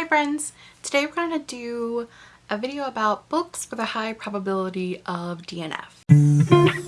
Hi friends! Today we're going to do a video about books with a high probability of DNF.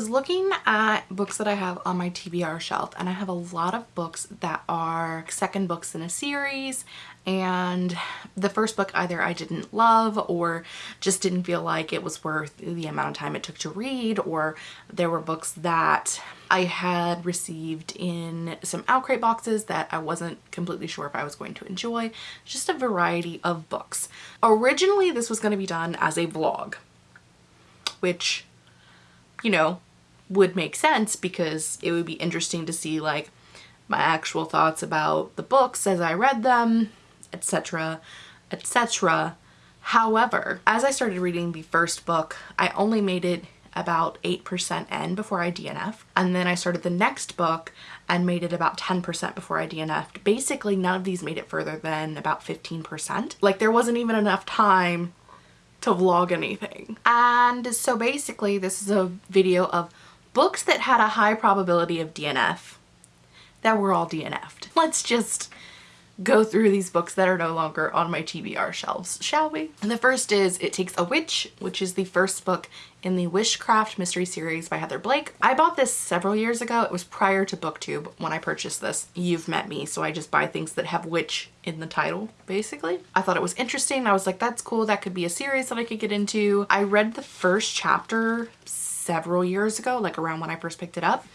Was looking at books that I have on my TBR shelf and I have a lot of books that are second books in a series and the first book either I didn't love or just didn't feel like it was worth the amount of time it took to read or there were books that I had received in some OwlCrate boxes that I wasn't completely sure if I was going to enjoy. Just a variety of books. Originally this was going to be done as a vlog which you know would make sense because it would be interesting to see like my actual thoughts about the books as I read them etc etc however as I started reading the first book I only made it about 8% in before I DNF and then I started the next book and made it about 10% before I DNF'd. Basically none of these made it further than about 15%. Like there wasn't even enough time to vlog anything. And so basically this is a video of books that had a high probability of DNF that were all DNF'd. Let's just go through these books that are no longer on my TBR shelves, shall we? And the first is It Takes a Witch, which is the first book in the Wishcraft mystery series by Heather Blake. I bought this several years ago. It was prior to booktube when I purchased this. You've met me, so I just buy things that have witch in the title, basically. I thought it was interesting. I was like, that's cool. That could be a series that I could get into. I read the first chapter several years ago, like around when I first picked it up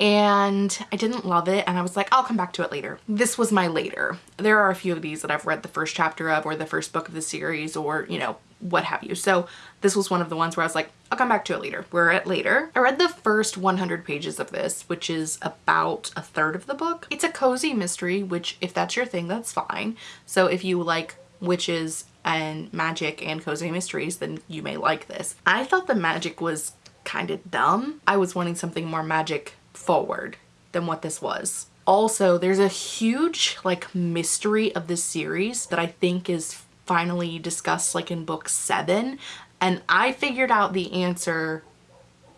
and I didn't love it and I was like I'll come back to it later. This was my later. There are a few of these that I've read the first chapter of or the first book of the series or you know what have you. So this was one of the ones where I was like I'll come back to it later. We're at later. I read the first 100 pages of this which is about a third of the book. It's a cozy mystery which if that's your thing that's fine. So if you like witches and magic and cozy mysteries then you may like this. I thought the magic was kind of dumb. I was wanting something more magic forward than what this was. Also, there's a huge like mystery of this series that I think is finally discussed like in book seven and I figured out the answer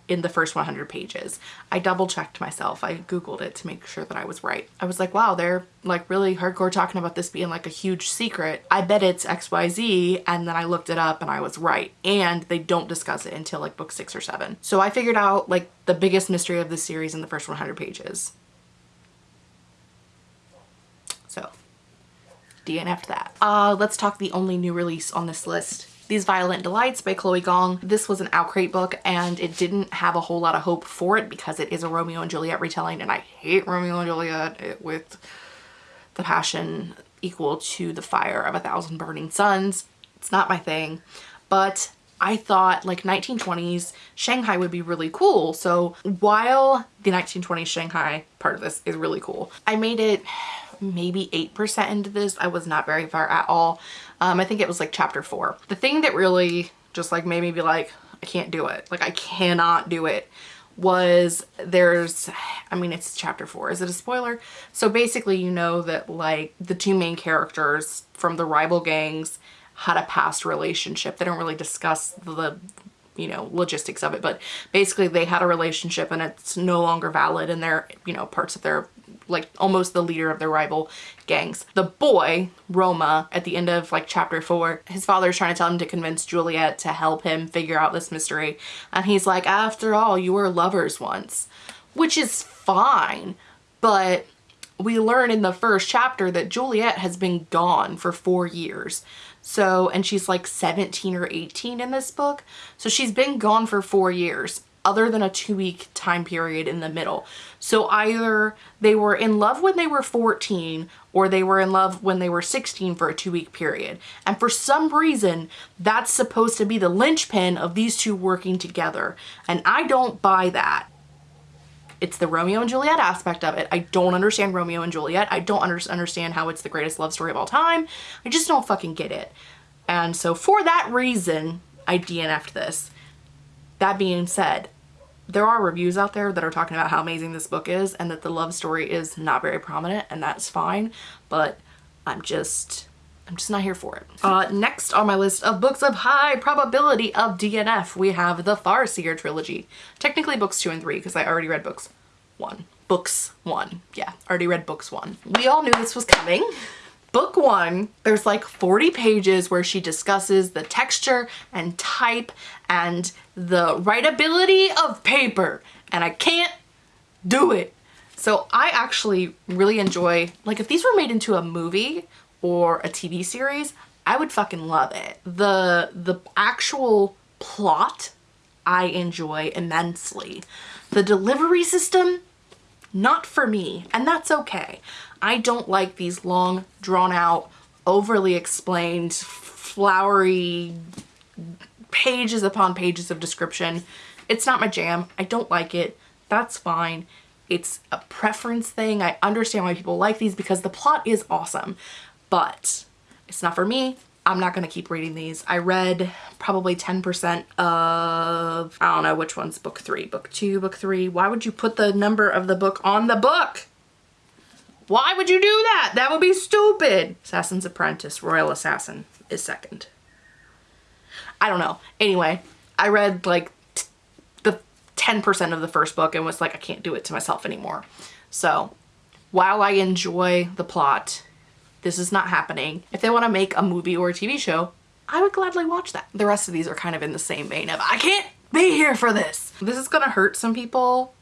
in the first 100 pages. I double checked myself. I googled it to make sure that I was right. I was like, wow, they're like really hardcore talking about this being like a huge secret. I bet it's XYZ and then I looked it up and I was right. And they don't discuss it until like book six or seven. So I figured out like the biggest mystery of the series in the first 100 pages. So DNF'd that. Uh, let's talk the only new release on this list these Violent Delights by Chloe Gong. This was an OwlCrate book and it didn't have a whole lot of hope for it because it is a Romeo and Juliet retelling and I hate Romeo and Juliet with the passion equal to the fire of a thousand burning suns. It's not my thing, but I thought like 1920s Shanghai would be really cool. So while the 1920s Shanghai part of this is really cool, I made it maybe 8% into this. I was not very far at all. Um, I think it was like chapter four. The thing that really just like made me be like, I can't do it. Like I cannot do it was there's I mean it's chapter four is it a spoiler so basically you know that like the two main characters from the rival gangs had a past relationship they don't really discuss the you know logistics of it but basically they had a relationship and it's no longer valid and they're you know parts of their like almost the leader of the rival gangs. The boy, Roma, at the end of like chapter four, his father is trying to tell him to convince Juliet to help him figure out this mystery. And he's like, after all, you were lovers once, which is fine. But we learn in the first chapter that Juliet has been gone for four years. So, and she's like 17 or 18 in this book. So she's been gone for four years other than a two week time period in the middle. So either they were in love when they were 14 or they were in love when they were 16 for a two week period. And for some reason, that's supposed to be the linchpin of these two working together. And I don't buy that. It's the Romeo and Juliet aspect of it. I don't understand Romeo and Juliet. I don't under understand how it's the greatest love story of all time. I just don't fucking get it. And so for that reason, I DNF'd this. That being said, there are reviews out there that are talking about how amazing this book is and that the love story is not very prominent and that's fine but I'm just I'm just not here for it. Uh, next on my list of books of high probability of DNF, we have the Farseer trilogy. Technically books two and three because I already read books one. Books one. Yeah, already read books one. We all knew this was coming. Book one, there's like 40 pages where she discusses the texture and type and the writability of paper. And I can't do it. So I actually really enjoy, like if these were made into a movie or a TV series, I would fucking love it. The, the actual plot, I enjoy immensely. The delivery system, not for me, and that's okay. I don't like these long, drawn out, overly explained, flowery pages upon pages of description. It's not my jam. I don't like it. That's fine. It's a preference thing. I understand why people like these because the plot is awesome, but it's not for me. I'm not going to keep reading these. I read probably 10% of, I don't know which one's book three, book two, book three. Why would you put the number of the book on the book? Why would you do that? That would be stupid. Assassin's Apprentice, Royal Assassin is second. I don't know. Anyway, I read like the 10% of the first book and was like, I can't do it to myself anymore. So while I enjoy the plot this is not happening. If they want to make a movie or a TV show, I would gladly watch that. The rest of these are kind of in the same vein of, I can't be here for this. This is gonna hurt some people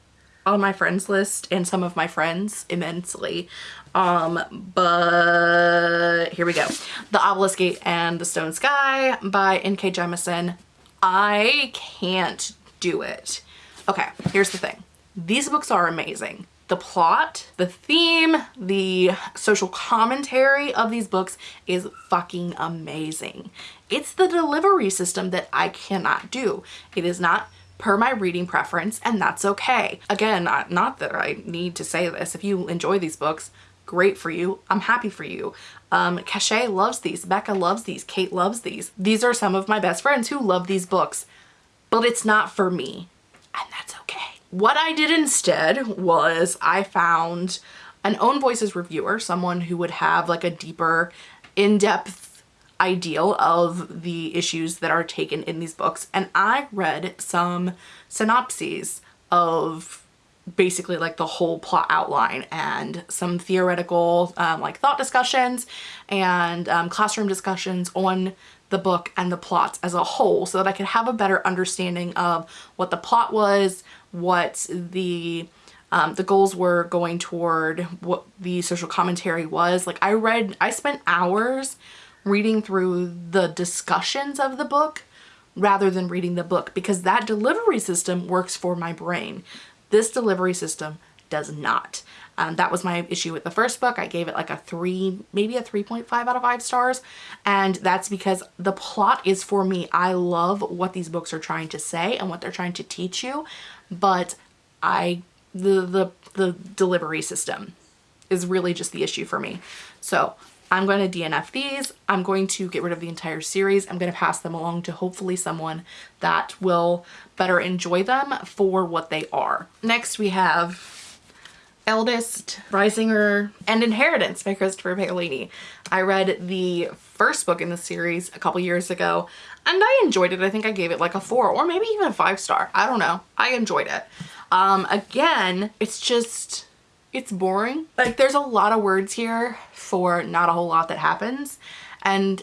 on my friends list and some of my friends immensely. Um, but here we go. The Obelisk Gate and the Stone Sky by N.K. Jemisin. I can't do it. Okay, here's the thing. These books are amazing the plot, the theme, the social commentary of these books is fucking amazing. It's the delivery system that I cannot do. It is not per my reading preference and that's okay. Again, not that I need to say this. If you enjoy these books, great for you. I'm happy for you. Um, Cachet loves these. Becca loves these. Kate loves these. These are some of my best friends who love these books, but it's not for me. What I did instead was I found an Own Voices reviewer, someone who would have like a deeper, in-depth ideal of the issues that are taken in these books. And I read some synopses of basically like the whole plot outline and some theoretical um, like thought discussions and um, classroom discussions on the book and the plots as a whole so that I could have a better understanding of what the plot was, what the um, the goals were going toward, what the social commentary was. Like I read, I spent hours reading through the discussions of the book rather than reading the book because that delivery system works for my brain. This delivery system does not. Um, that was my issue with the first book. I gave it like a three, maybe a 3.5 out of five stars. And that's because the plot is for me. I love what these books are trying to say and what they're trying to teach you. But I, the, the, the delivery system is really just the issue for me. So I'm going to DNF these. I'm going to get rid of the entire series. I'm going to pass them along to hopefully someone that will better enjoy them for what they are. Next we have Eldest, Brisingr, and Inheritance by Christopher Paolini. I read the first book in the series a couple years ago and I enjoyed it. I think I gave it like a four or maybe even a five star. I don't know. I enjoyed it. Um, again, it's just, it's boring. Like there's a lot of words here for not a whole lot that happens. And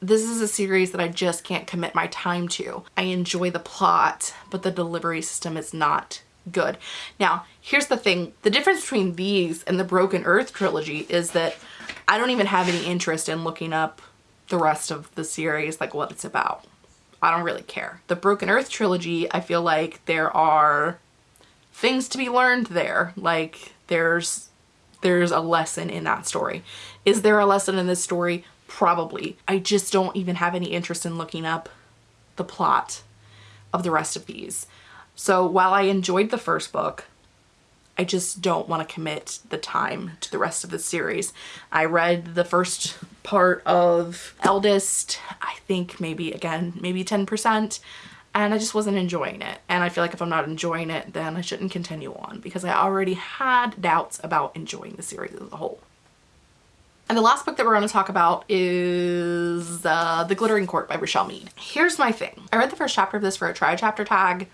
this is a series that I just can't commit my time to. I enjoy the plot, but the delivery system is not good. Now, here's the thing. The difference between these and the Broken Earth trilogy is that I don't even have any interest in looking up the rest of the series, like what it's about. I don't really care. The Broken Earth trilogy, I feel like there are things to be learned there. Like there's there's a lesson in that story. Is there a lesson in this story? Probably. I just don't even have any interest in looking up the plot of the rest of these. So while I enjoyed the first book, I just don't want to commit the time to the rest of the series. I read the first part of Eldest, I think maybe again, maybe 10%, and I just wasn't enjoying it. And I feel like if I'm not enjoying it, then I shouldn't continue on because I already had doubts about enjoying the series as a whole. And the last book that we're going to talk about is uh, The Glittering Court by Richelle Mead. Here's my thing. I read the first chapter of this for a try chapter tag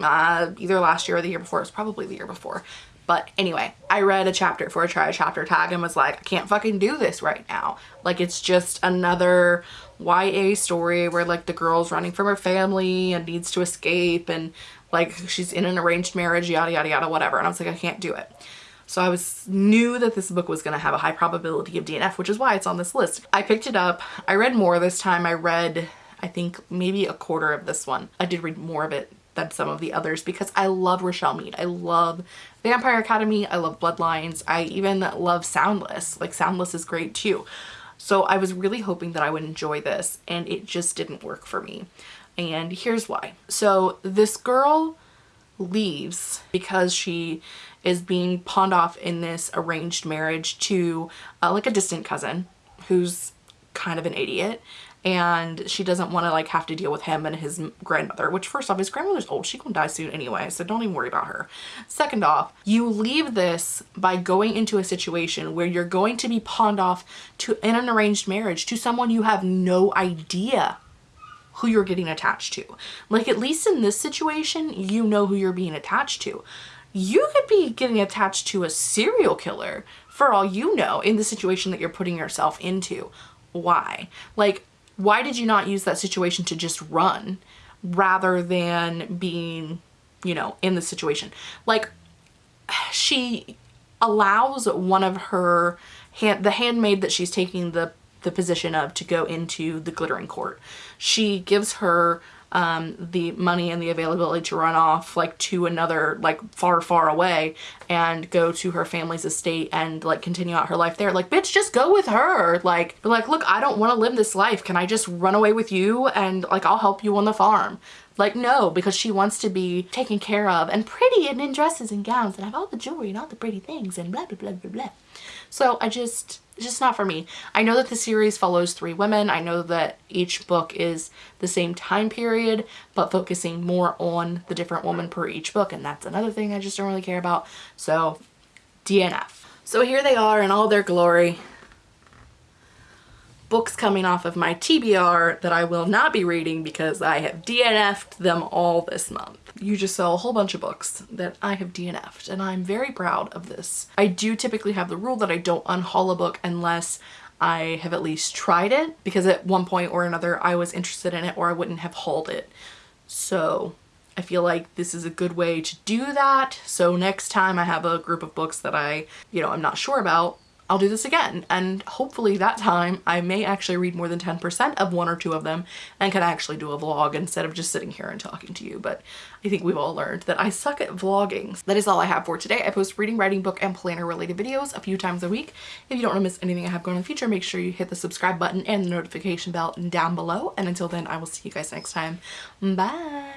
uh, either last year or the year before. It was probably the year before. But anyway, I read a chapter for a try chapter tag and was like, I can't fucking do this right now. Like it's just another YA story where like the girl's running from her family and needs to escape and like she's in an arranged marriage, yada, yada, yada, whatever. And I was like, I can't do it. So I was knew that this book was going to have a high probability of DNF, which is why it's on this list. I picked it up. I read more this time. I read, I think maybe a quarter of this one. I did read more of it than some of the others because I love Richelle Mead. I love Vampire Academy. I love Bloodlines. I even love Soundless. Like Soundless is great too. So I was really hoping that I would enjoy this and it just didn't work for me. And here's why. So this girl leaves because she is being pawned off in this arranged marriage to uh, like a distant cousin who's kind of an idiot and she doesn't want to like have to deal with him and his grandmother which first off his grandmother's old. She gonna die soon anyway so don't even worry about her. Second off you leave this by going into a situation where you're going to be pawned off to in an arranged marriage to someone you have no idea who you're getting attached to. Like at least in this situation you know who you're being attached to. You could be getting attached to a serial killer for all you know in the situation that you're putting yourself into. Why? Like why did you not use that situation to just run rather than being, you know, in the situation? Like she allows one of her hand, the handmaid that she's taking the the position of to go into the glittering court. She gives her um, the money and the availability to run off like to another like far far away and go to her family's estate and like continue out her life there. Like bitch just go with her. Like like look I don't want to live this life. Can I just run away with you and like I'll help you on the farm? Like no because she wants to be taken care of and pretty and in dresses and gowns and have all the jewelry and all the pretty things and blah blah blah blah blah so I just just not for me. I know that the series follows three women. I know that each book is the same time period, but focusing more on the different woman per each book. And that's another thing I just don't really care about. So DNF. So here they are in all their glory books coming off of my TBR that I will not be reading because I have DNF'd them all this month. You just saw a whole bunch of books that I have DNF'd and I'm very proud of this. I do typically have the rule that I don't unhaul a book unless I have at least tried it because at one point or another I was interested in it or I wouldn't have hauled it. So I feel like this is a good way to do that. So next time I have a group of books that I, you know, I'm not sure about, I'll do this again and hopefully that time I may actually read more than 10% of one or two of them and can actually do a vlog instead of just sitting here and talking to you but I think we've all learned that I suck at vlogging. That is all I have for today. I post reading, writing, book, and planner related videos a few times a week. If you don't want to miss anything I have going in the future make sure you hit the subscribe button and the notification bell down below and until then I will see you guys next time. Bye!